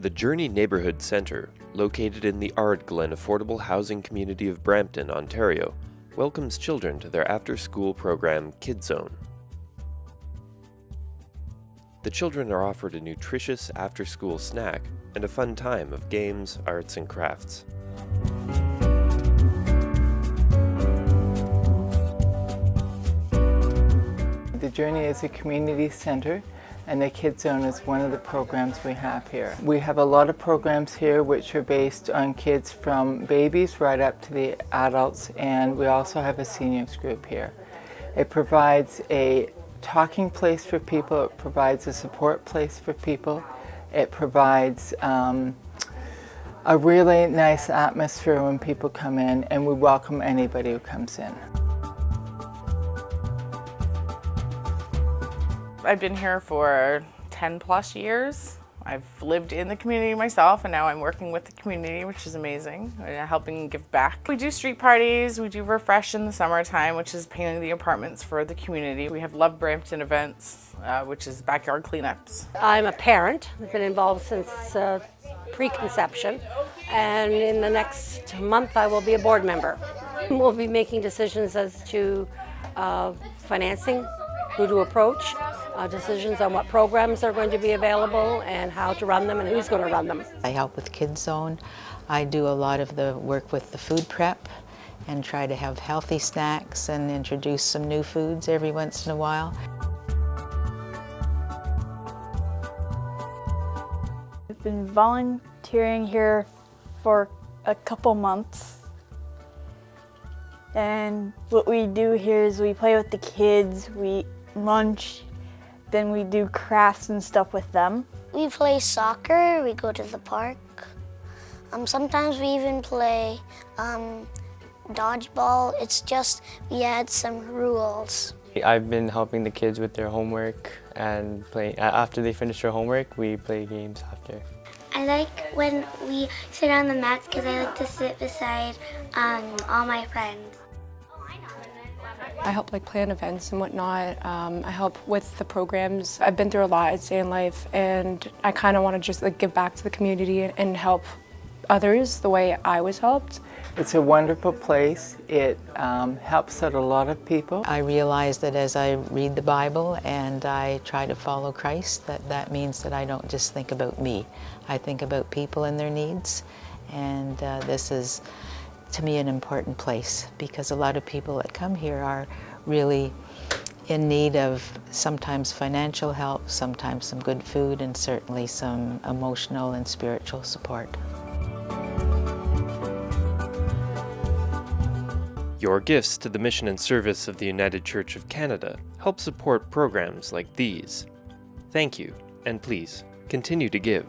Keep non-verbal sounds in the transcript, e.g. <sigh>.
The Journey Neighbourhood Centre, located in the Ardglen Affordable Housing Community of Brampton, Ontario, welcomes children to their after-school program KidZone. The children are offered a nutritious after-school snack and a fun time of games, arts, and crafts. The Journey is a community center and the Kid Zone is one of the programs we have here. We have a lot of programs here which are based on kids from babies right up to the adults and we also have a seniors group here. It provides a talking place for people, it provides a support place for people, it provides um, a really nice atmosphere when people come in and we welcome anybody who comes in. I've been here for 10 plus years. I've lived in the community myself and now I'm working with the community, which is amazing, helping give back. We do street parties, we do refresh in the summertime, which is painting the apartments for the community. We have Love Brampton events, uh, which is backyard cleanups. I'm a parent, I've been involved since uh, preconception, and in the next month I will be a board member. <laughs> We'll be making decisions as to uh, financing, who to approach, uh, decisions on what programs are going to be available and how to run them and who's going to run them. I help with Kids Zone. I do a lot of the work with the food prep and try to have healthy snacks and introduce some new foods every once in a while. I've been volunteering here for a couple months. And what we do here is we play with the kids, we lunch, then we do crafts and stuff with them. We play soccer, we go to the park. Um, sometimes we even play um, dodgeball. It's just we add some rules. I've been helping the kids with their homework and play. after they finish their homework, we play games after. I like when we sit on the mats because I like to sit beside um, all my friends. I help like plan events and whatnot. Um, I help with the programs. I've been through a lot at Stay in Life and I kind of want to just like give back to the community and help others the way I was helped. It's a wonderful place. It um, helps out a lot of people. I realize that as I read the Bible and I try to follow Christ, that that means that I don't just think about me. I think about people and their needs. And uh, this is to me an important place because a lot of people that come here are really in need of sometimes financial help, sometimes some good food, and certainly some emotional and spiritual support. Your gifts to the mission and service of the United Church of Canada help support programs like these. Thank you, and please continue to give.